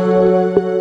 Música